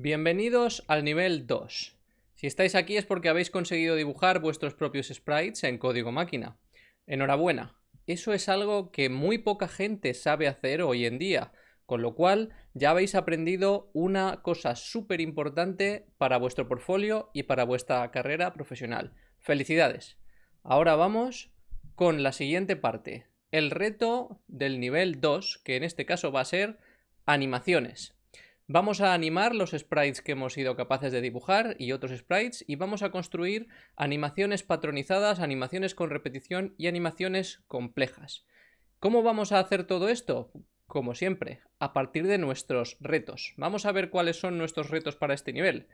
Bienvenidos al nivel 2. Si estáis aquí es porque habéis conseguido dibujar vuestros propios sprites en código máquina. Enhorabuena, eso es algo que muy poca gente sabe hacer hoy en día, con lo cual ya habéis aprendido una cosa súper importante para vuestro portfolio y para vuestra carrera profesional. ¡Felicidades! Ahora vamos con la siguiente parte, el reto del nivel 2, que en este caso va a ser animaciones. Vamos a animar los sprites que hemos sido capaces de dibujar y otros sprites y vamos a construir animaciones patronizadas, animaciones con repetición y animaciones complejas. ¿Cómo vamos a hacer todo esto? Como siempre, a partir de nuestros retos. Vamos a ver cuáles son nuestros retos para este nivel.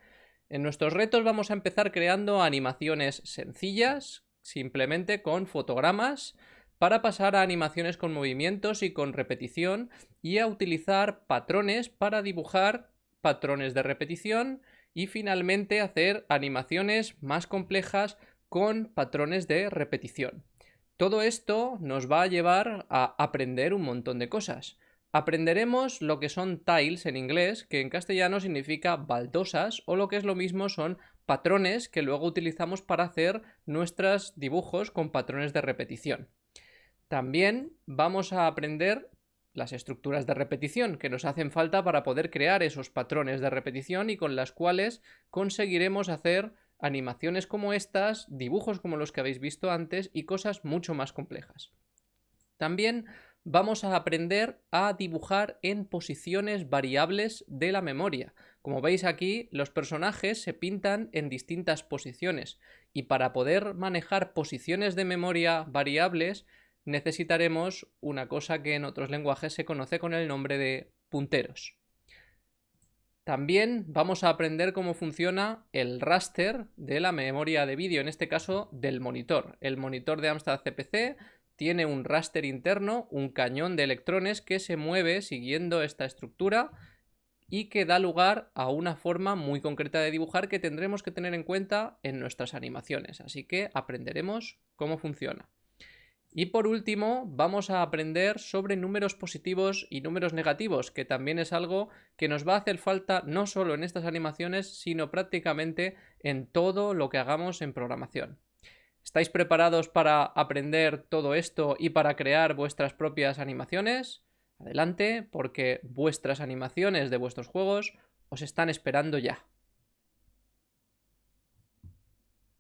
En nuestros retos vamos a empezar creando animaciones sencillas, simplemente con fotogramas, para pasar a animaciones con movimientos y con repetición y a utilizar patrones para dibujar patrones de repetición y finalmente hacer animaciones más complejas con patrones de repetición. Todo esto nos va a llevar a aprender un montón de cosas. Aprenderemos lo que son tiles en inglés, que en castellano significa baldosas, o lo que es lo mismo son patrones que luego utilizamos para hacer nuestros dibujos con patrones de repetición. También vamos a aprender las estructuras de repetición que nos hacen falta para poder crear esos patrones de repetición y con las cuales conseguiremos hacer animaciones como estas, dibujos como los que habéis visto antes y cosas mucho más complejas. También vamos a aprender a dibujar en posiciones variables de la memoria. Como veis aquí, los personajes se pintan en distintas posiciones y para poder manejar posiciones de memoria variables necesitaremos una cosa que en otros lenguajes se conoce con el nombre de punteros. También vamos a aprender cómo funciona el raster de la memoria de vídeo, en este caso del monitor. El monitor de Amstrad CPC tiene un raster interno, un cañón de electrones que se mueve siguiendo esta estructura y que da lugar a una forma muy concreta de dibujar que tendremos que tener en cuenta en nuestras animaciones. Así que aprenderemos cómo funciona. Y por último, vamos a aprender sobre números positivos y números negativos, que también es algo que nos va a hacer falta no solo en estas animaciones, sino prácticamente en todo lo que hagamos en programación. ¿Estáis preparados para aprender todo esto y para crear vuestras propias animaciones? Adelante, porque vuestras animaciones de vuestros juegos os están esperando ya.